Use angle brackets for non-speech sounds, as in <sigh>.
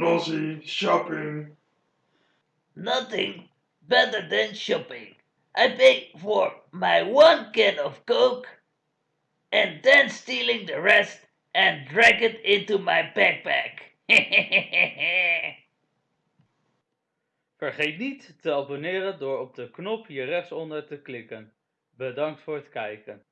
Nosy shopping. Nothing better than shopping. I pay for my one can of Coke and then stealing the rest and drag it into my backpack. <laughs> Vergeet niet te abonneren door op de knop hier rechtsonder te klikken. Bedankt voor het kijken.